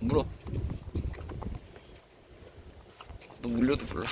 물어. 너 물려도 몰라.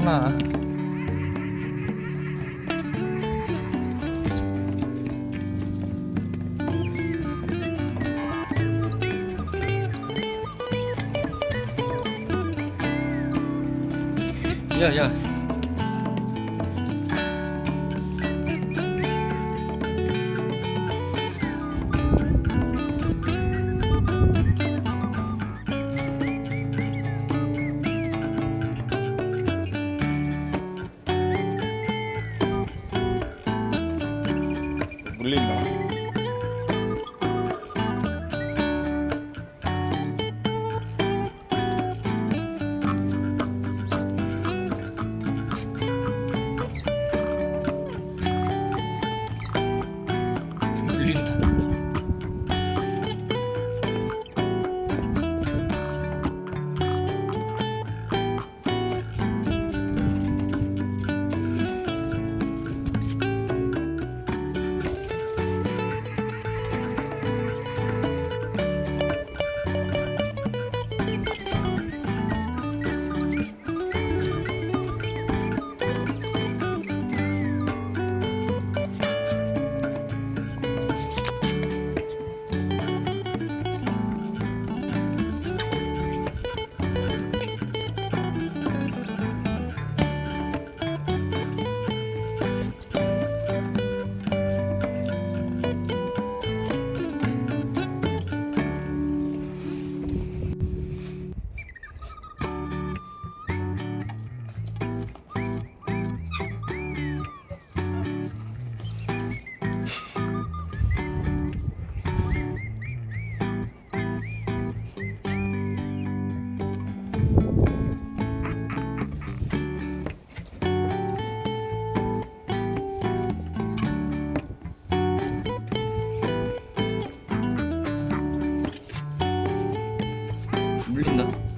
嘛，呀呀！ 물린다. 물린다. 물린다?